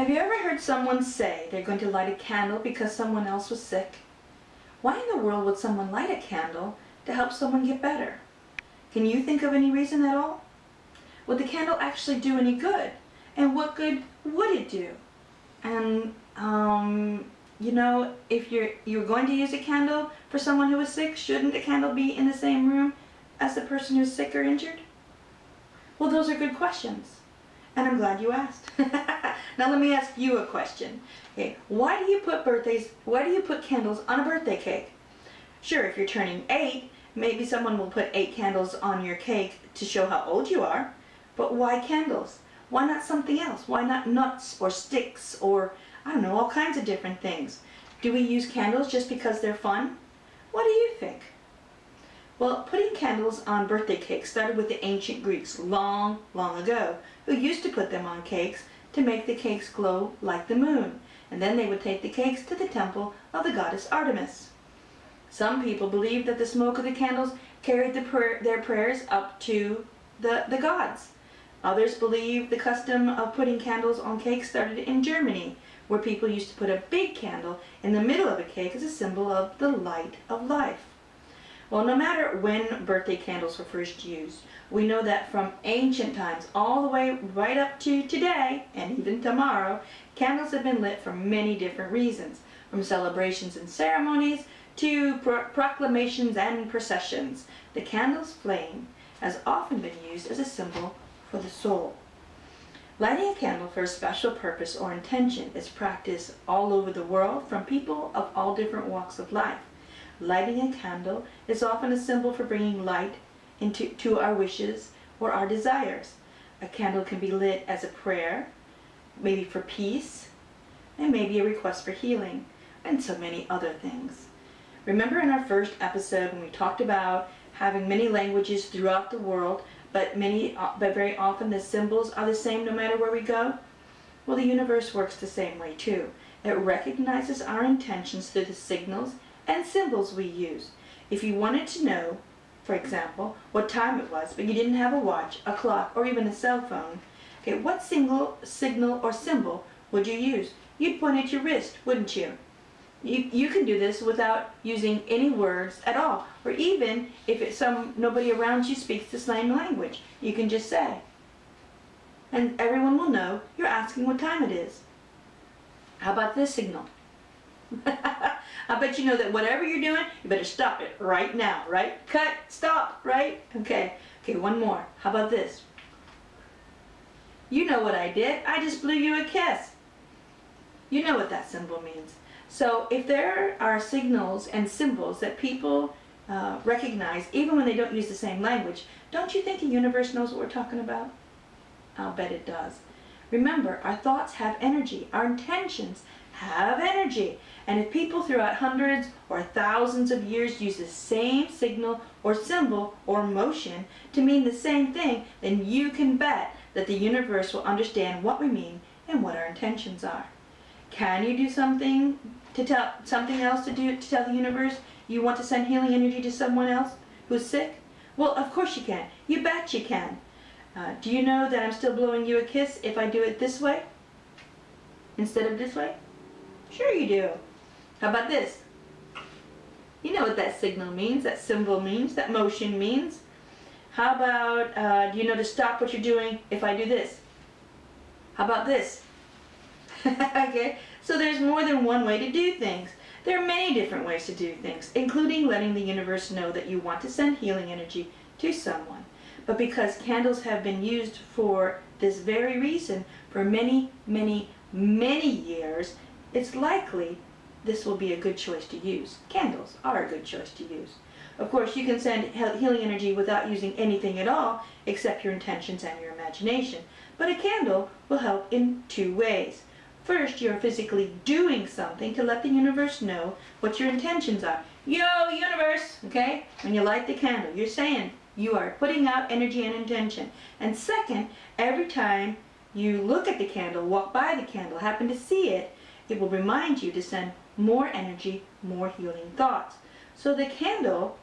Have you ever heard someone say they're going to light a candle because someone else was sick? Why in the world would someone light a candle to help someone get better? Can you think of any reason at all? Would the candle actually do any good? And what good would it do? And, um, you know, if you're, you're going to use a candle for someone who is sick, shouldn't the candle be in the same room as the person who's sick or injured? Well, those are good questions. And I'm glad you asked. now let me ask you a question. Okay, why do you put birthdays, why do you put candles on a birthday cake? Sure, if you're turning eight, maybe someone will put eight candles on your cake to show how old you are. But why candles? Why not something else? Why not nuts or sticks or, I don't know, all kinds of different things? Do we use candles just because they're fun? What do you think? Well, putting candles on birthday cakes started with the ancient Greeks long, long ago, who used to put them on cakes to make the cakes glow like the moon, and then they would take the cakes to the temple of the goddess Artemis. Some people believed that the smoke of the candles carried the prayer, their prayers up to the, the gods. Others believe the custom of putting candles on cakes started in Germany, where people used to put a big candle in the middle of a cake as a symbol of the light of life. Well, no matter when birthday candles were first used, we know that from ancient times all the way right up to today, and even tomorrow, candles have been lit for many different reasons, from celebrations and ceremonies to pro proclamations and processions. The candle's flame has often been used as a symbol for the soul. Lighting a candle for a special purpose or intention is practiced all over the world from people of all different walks of life. Lighting a candle is often a symbol for bringing light into to our wishes or our desires. A candle can be lit as a prayer, maybe for peace, and maybe a request for healing, and so many other things. Remember in our first episode when we talked about having many languages throughout the world but many, uh, but very often the symbols are the same no matter where we go? Well, the universe works the same way too. It recognizes our intentions through the signals and symbols we use. If you wanted to know, for example, what time it was, but you didn't have a watch, a clock, or even a cell phone, okay, what single signal or symbol would you use? You'd point at your wrist, wouldn't you? You, you can do this without using any words at all. Or even if it's some nobody around you speaks the same language, you can just say. And everyone will know you're asking what time it is. How about this signal? I bet you know that whatever you're doing, you better stop it right now, right? Cut, stop, right? Okay, okay, one more. How about this? You know what I did. I just blew you a kiss. You know what that symbol means. So if there are signals and symbols that people uh, recognize, even when they don't use the same language, don't you think the universe knows what we're talking about? I'll bet it does. Remember, our thoughts have energy. Our intentions have energy. And if people throughout hundreds or thousands of years use the same signal or symbol or motion to mean the same thing, then you can bet that the universe will understand what we mean and what our intentions are. Can you do something to tell something else to do to tell the universe you want to send healing energy to someone else who's sick? Well, of course you can. You bet you can. Uh, do you know that I'm still blowing you a kiss if I do it this way instead of this way? Sure you do. How about this? You know what that signal means, that symbol means, that motion means. How about, uh, do you know to stop what you're doing if I do this? How about this? okay, so there's more than one way to do things. There are many different ways to do things, including letting the universe know that you want to send healing energy to someone. But because candles have been used for this very reason for many, many, many years, it's likely this will be a good choice to use. Candles are a good choice to use. Of course, you can send healing energy without using anything at all except your intentions and your imagination. But a candle will help in two ways. First, you're physically doing something to let the universe know what your intentions are. Yo, universe! Okay? When you light the candle, you're saying you are putting out energy and intention. And second, every time you look at the candle, walk by the candle, happen to see it, it will remind you to send more energy, more healing thoughts. So the candle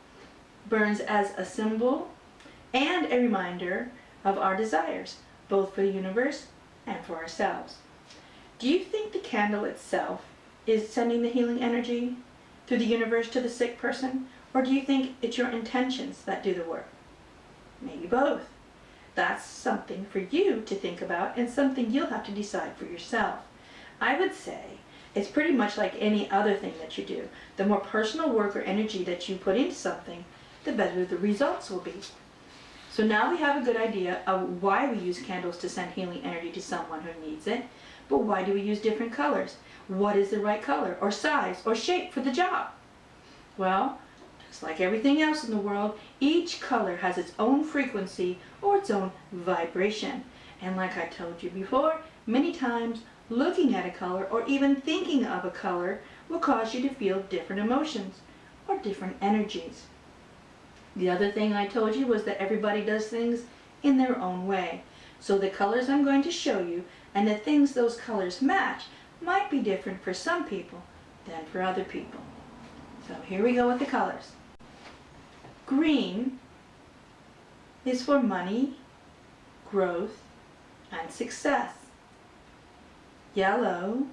burns as a symbol and a reminder of our desires, both for the universe and for ourselves. Do you think the candle itself is sending the healing energy through the universe to the sick person? Or do you think it's your intentions that do the work? Maybe both. That's something for you to think about and something you'll have to decide for yourself. I would say it's pretty much like any other thing that you do. The more personal work or energy that you put into something, the better the results will be. So now we have a good idea of why we use candles to send healing energy to someone who needs it. But why do we use different colors? What is the right color or size or shape for the job? Well, just like everything else in the world, each color has its own frequency or its own vibration. And like I told you before, many times looking at a color or even thinking of a color will cause you to feel different emotions or different energies. The other thing I told you was that everybody does things in their own way. So the colors I'm going to show you and the things those colors match might be different for some people than for other people. So here we go with the colors. Green is for money, growth, and success. Yellow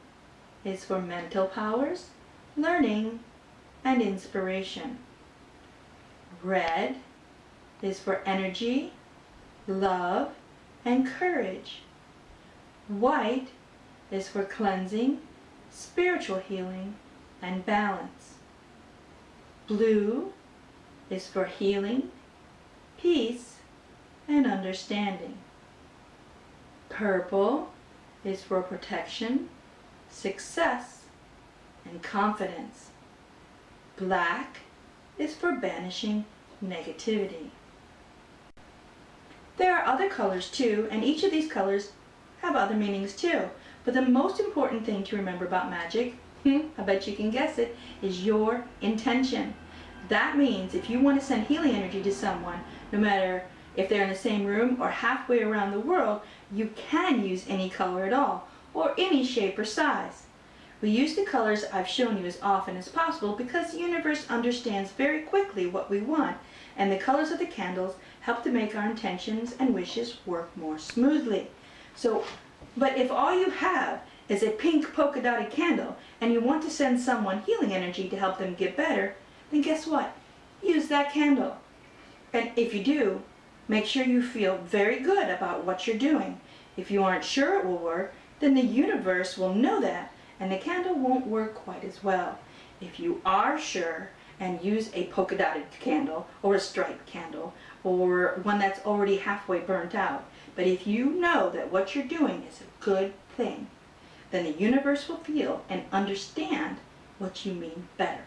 is for mental powers, learning, and inspiration. Red is for energy, love, and courage. White is for cleansing, spiritual healing, and balance. Blue is for healing, peace, and understanding. Purple is for protection, success, and confidence. Black is for banishing negativity. There are other colors too, and each of these colors have other meanings too. But the most important thing to remember about magic, hmm, I bet you can guess it, is your intention. That means if you want to send healing energy to someone, no matter if they're in the same room or halfway around the world, you can use any color at all, or any shape or size. We use the colors I've shown you as often as possible because the universe understands very quickly what we want, and the colors of the candles help to make our intentions and wishes work more smoothly. So, but if all you have is a pink polka dotted candle and you want to send someone healing energy to help them get better, then guess what? Use that candle. And if you do, make sure you feel very good about what you're doing. If you aren't sure it will work, then the universe will know that and the candle won't work quite as well. If you are sure and use a polka dotted candle or a striped candle or one that's already halfway burnt out, but if you know that what you're doing is a good thing, then the universe will feel and understand what you mean better.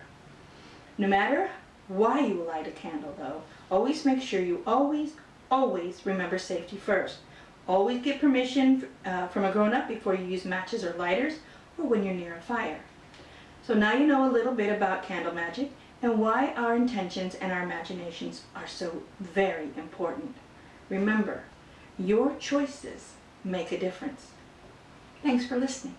No matter why you light a candle though, always make sure you always, always remember safety first. Always get permission uh, from a grown-up before you use matches or lighters or when you're near a fire. So now you know a little bit about candle magic and why our intentions and our imaginations are so very important. Remember, your choices make a difference. Thanks for listening.